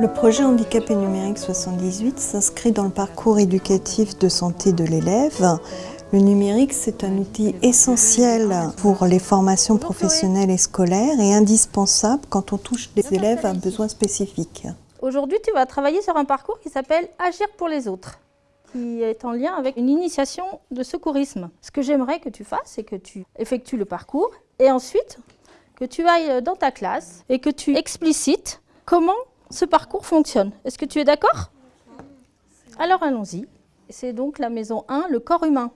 Le projet Handicapé numérique 78 s'inscrit dans le parcours éducatif de santé de l'élève. Le numérique, c'est un outil essentiel pour les formations professionnelles et scolaires et indispensable quand on touche des élèves à besoins spécifiques. Aujourd'hui, tu vas travailler sur un parcours qui s'appelle Agir pour les autres qui est en lien avec une initiation de secourisme. Ce que j'aimerais que tu fasses, c'est que tu effectues le parcours et ensuite que tu ailles dans ta classe et que tu explicites comment ce parcours fonctionne. Est-ce que tu es d'accord? Alors allons-y. C'est donc la maison 1, le corps humain.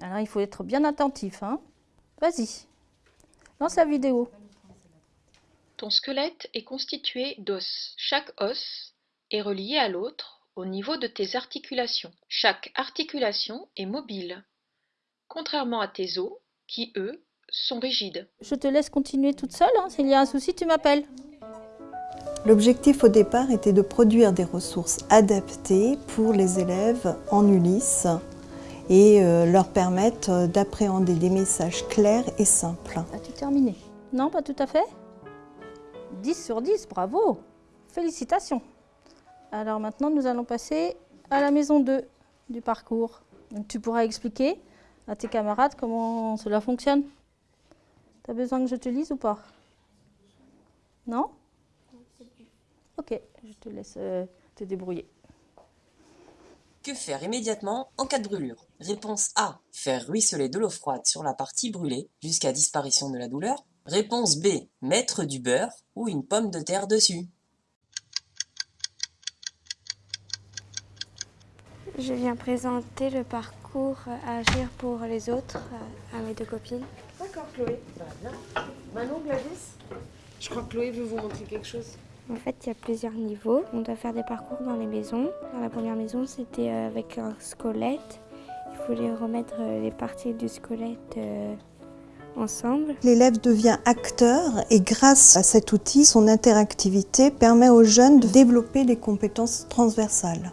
Alors il faut être bien attentif. Hein Vas-y, lance la vidéo. Ton squelette est constitué d'os. Chaque os est relié à l'autre au niveau de tes articulations. Chaque articulation est mobile, contrairement à tes os qui, eux, sont rigides. Je te laisse continuer toute seule. Hein. S'il y a un souci, tu m'appelles. L'objectif au départ était de produire des ressources adaptées pour les élèves en Ulysse et euh, leur permettre d'appréhender des messages clairs et simples. As-tu terminé? Non, pas tout à fait 10 sur 10, bravo Félicitations Alors maintenant, nous allons passer à la maison 2 du parcours. tu pourras expliquer à tes camarades comment cela fonctionne. Tu as besoin que je te lise ou pas? Non? Ok, je te laisse euh, te débrouiller. Que faire immédiatement en cas de brûlure? Réponse A. Faire ruisseler de l'eau froide sur la partie brûlée jusqu'à disparition de la douleur. Réponse B. Mettre du beurre ou une pomme de terre dessus. Je viens présenter le parcours Agir pour les autres à mes deux copines. D'accord Chloé. Manon, Gladys? Je crois que Chloé veut vous montrer quelque chose. En fait, il y a plusieurs niveaux. On doit faire des parcours dans les maisons. Dans la première maison, c'était euh, avec un squelette. Il fallait remettre euh, les parties du squelette euh, ensemble. L'élève devient acteur et grâce à cet outil, son interactivité permet aux jeunes de développer des compétences transversales.